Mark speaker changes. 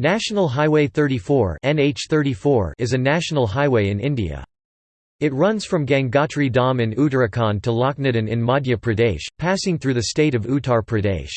Speaker 1: National Highway 34 NH34 is a national highway in India. It runs from Gangotri Dam in Uttarakhand to Lakhnadan in Madhya Pradesh, passing through the state of Uttar Pradesh.